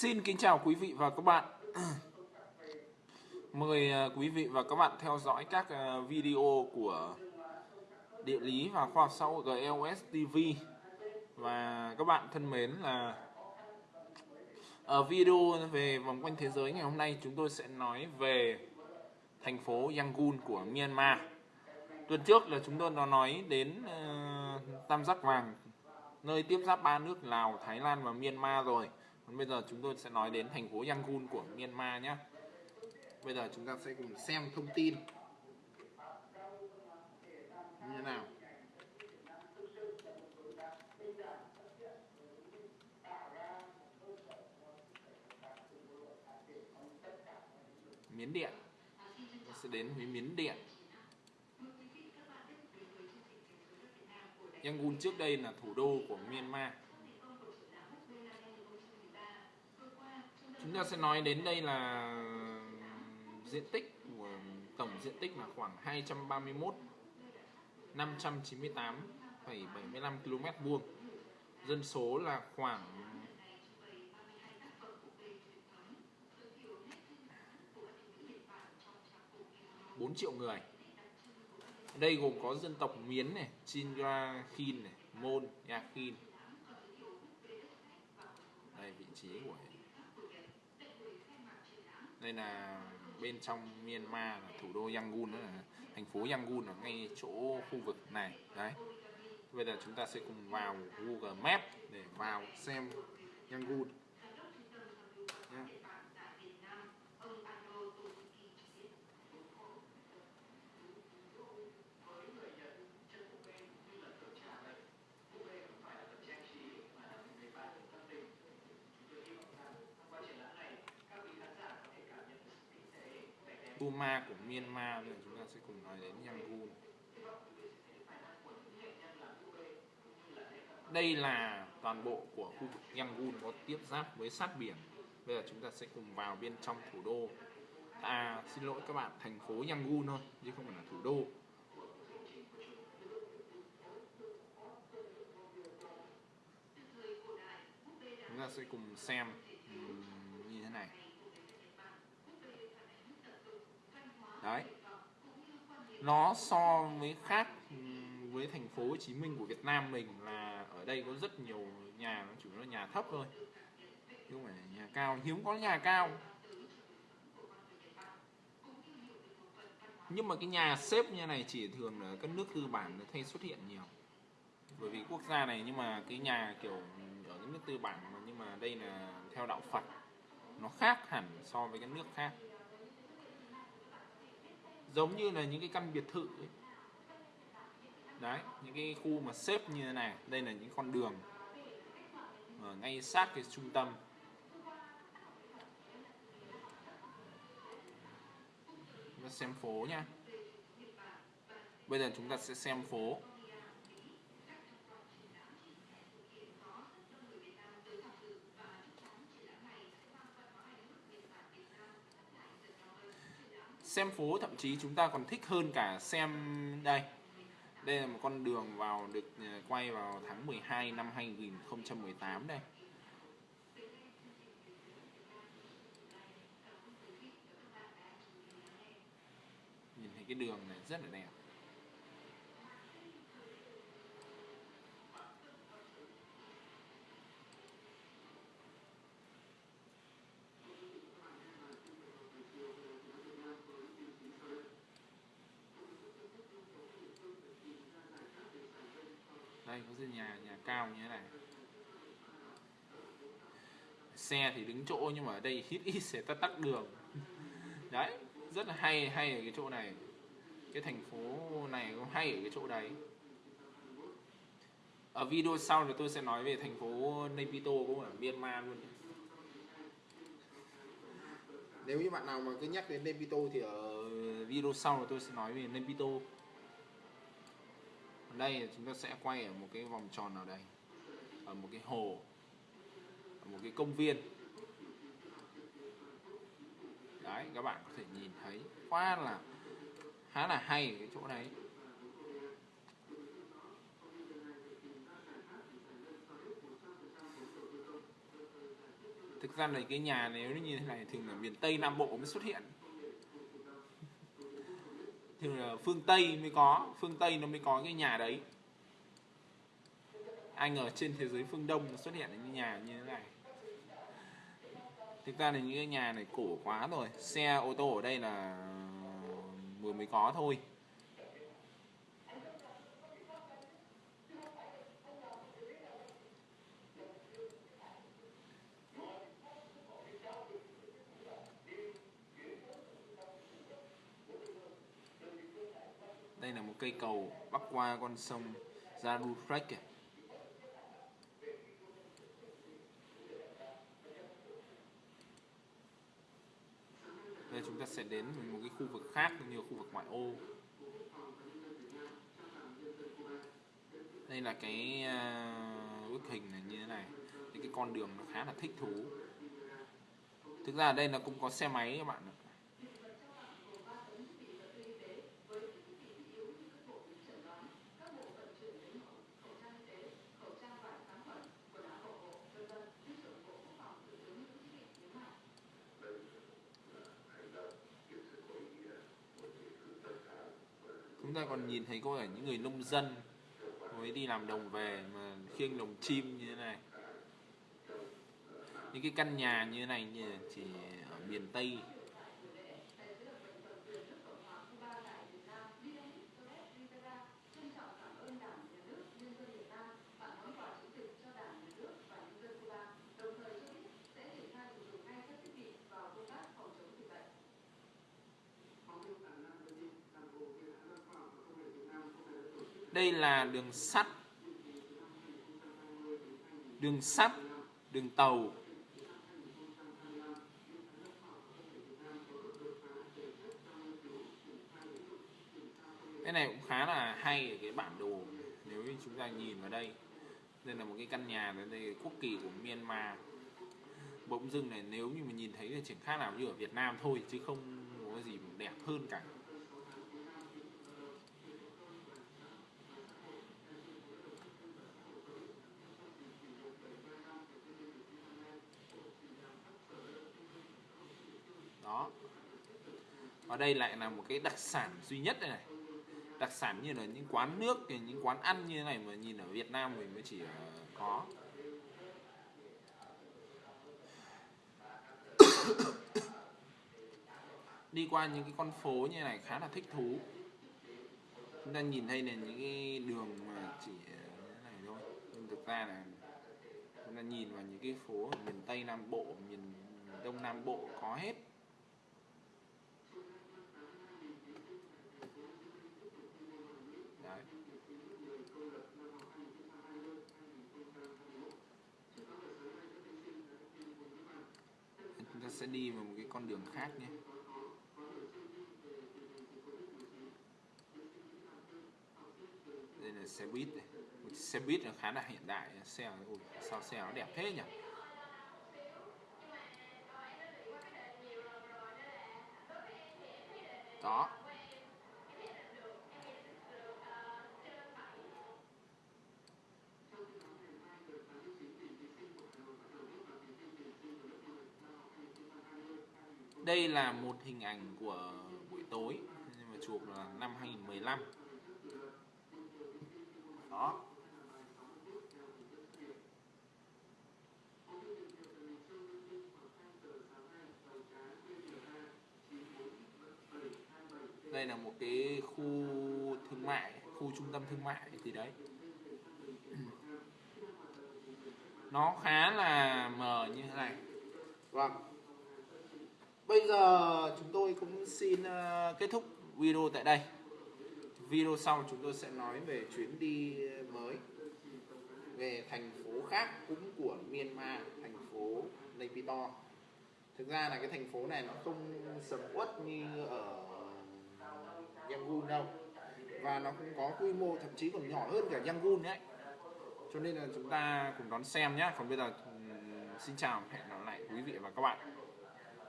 Xin kính chào quý vị và các bạn. Mời ờ, quý vị và các bạn theo dõi các ờ, video của Địa lý và Khoa học xã hội GLS TV. Và các bạn thân mến là ở video về vòng quanh thế giới ngày hôm nay chúng tôi sẽ nói về thành phố Yangon của Myanmar. Tuần trước là chúng tôi đã nói đến uh, Tam Giác Vàng nơi tiếp giáp ba nước Lào, Thái Lan và Myanmar rồi. Còn bây giờ chúng tôi sẽ nói đến thành phố Yangon của Myanmar nhé. Bây giờ chúng ta sẽ cùng xem thông tin như thế nào. Miến Điện sẽ đến với Miến Điện Yangon trước đây là thủ đô của Myanmar chúng ta sẽ nói đến đây là diện tích của tổng diện tích là khoảng 231 598,75 km vuông. Dân số là khoảng bốn triệu người. Đây gồm có dân tộc Miến này, Chinra Khin này, Môn, Yakhin đây vị trí của đây là bên trong Myanmar là thủ đô Yangon, đó là thành phố Yangon ở ngay chỗ khu vực này. Đấy. Bây giờ chúng ta sẽ cùng vào Google Maps để vào xem Yangon nhé Ma của Myanmar nên chúng ta sẽ cùng nói đến Yangon. Đây là toàn bộ của khu vực Yangon có tiếp giáp với sát biển. Bây giờ chúng ta sẽ cùng vào bên trong thủ đô. À xin lỗi các bạn, thành phố Yangon thôi, chứ không phải là thủ đô. Chúng ta sẽ cùng xem như thế này đấy. Nó so với khác với thành phố Hồ Chí Minh của Việt Nam mình là ở đây có rất nhiều nhà, nó chủ yếu là nhà thấp thôi. Chứ không phải nhà cao, hiếm có nhà cao. Nhưng mà cái nhà xếp như này chỉ thường ở các nước tư bản nó thay xuất hiện nhiều. Bởi vì quốc gia này nhưng mà cái nhà kiểu ở cái nước tư bản mà nhưng mà đây là theo đạo Phật, nó khác hẳn so với các nước khác giống như là những cái căn biệt thự ấy. đấy, những cái khu mà xếp như thế này. Đây là những con đường ở ngay sát cái trung tâm. Chúng ta xem phố nha bây giờ chúng ta sẽ xem phố. Xem phố, thậm chí chúng ta còn thích hơn cả xem đây. Đây là một con đường vào được ờ, quay vào tháng 12 năm 2018 đây. Nhìn thấy cái đường này rất là đẹp. Đây, có nhà nhà cao như thế này. Xe thì đứng chỗ nhưng mà ở đây hít ít sẽ tắt tắt đường. Đấy, rất là hay hay ở cái chỗ này. Cái thành phố này cũng hay ở cái chỗ đấy. Ở video sau thì tôi sẽ nói về thành phố Naypyitaw cũng ở Myanmar luôn. Nếu như bạn nào mà cứ nhắc đến Naypyitaw thì ở video sau thì tôi sẽ nói về Naypyitaw đây chúng ta sẽ quay ở một cái vòng tròn nào đây? Ở một cái hồ, ở một cái công viên. Đấy, các bạn có thể nhìn thấy. Quá là, khá là hay cái chỗ đấy. Thực ra là cái nhà nếu như thế này thường là miền tây nam bộ mới xuất hiện thì là phương tây mới có, phương tây nó mới có cái nhà đấy. Anh ở trên thế giới phương đông xuất hiện những nhà như thế này. Thực ra là những cái nhà này cổ quá rồi, xe, ô tô ở đây là ờ, vừa mới có thôi. Cây cầu bắc qua con sông Zarutrek đây chúng ta sẽ đến một cái khu vực khác như khu vực ngoại ô. Đây là cái uh, bức hình này như thế này. Thì cái con đường nó khá là thích thú. Thực ra ở đây nó cũng có xe máy các bạn ạ. Ta còn nhìn thấy có cả những người nông dân mới đi làm đồng về mà khiêng lồng chim như thế này. Những cái căn nhà như thế này như chỉ ở miền tây đây là đường sắt. Đường sắt, đường tàu. Cái này cũng khá là hay ở cái bản đồ. Nếu như chúng ta nhìn vào đây đây là một cái căn nhà, đây là quốc kỳ của Myanmar. Bỗng dưng này, nếu như mình nhìn thấy thì chỉ khác nào, như ở Việt Nam thôi, chứ không có gì đẹp hơn cả đó và đây lại là một cái đặc sản duy nhất đây này. Đặc sản như là những quán nước, những quán ăn như thế này mà nhìn ở Việt Nam mình mới chỉ ờ, có. Đi qua những cái con phố như này khá là thích thú. Chúng ta nhìn thấy là những cái đường mà chỉ ờ, như thế này thôi. Nhưng thực ra là chúng ta nhìn vào những cái phố ở miền Tây Nam Bộ, miền Đông Nam Bộ có hết. Đấy. chúng ta sẽ đi vào một cái con đường khác nhé. Đây là xe buýt này. Một xe buýt là khá là hiện đại. Xe ui, sao xe nó đẹp thế nhỉ? Đó đây là một hình ảnh của buổi tối, nhưng mà chụp là năm 2015 đó. Đây là một cái khu thương mại, khu trung tâm thương mại thì đấy. Nó khá là mờ như thế này. Vâng bây giờ chúng tôi cũng xin ờ, kết thúc video tại đây. Video sau chúng tôi sẽ nói về chuyến đi mới về thành phố khác cũng của Myanmar, thành phố Naypyidaw thực ra là cái thành phố này nó không sầm uất như ở Yangon đâu. Và nó cũng có quy mô thậm chí còn nhỏ hơn cả Yangon đấy. Cho nên là chúng ta cùng đón xem nhé còn bây giờ ừ, xin chào, hẹn gặp lại quý vị và các bạn.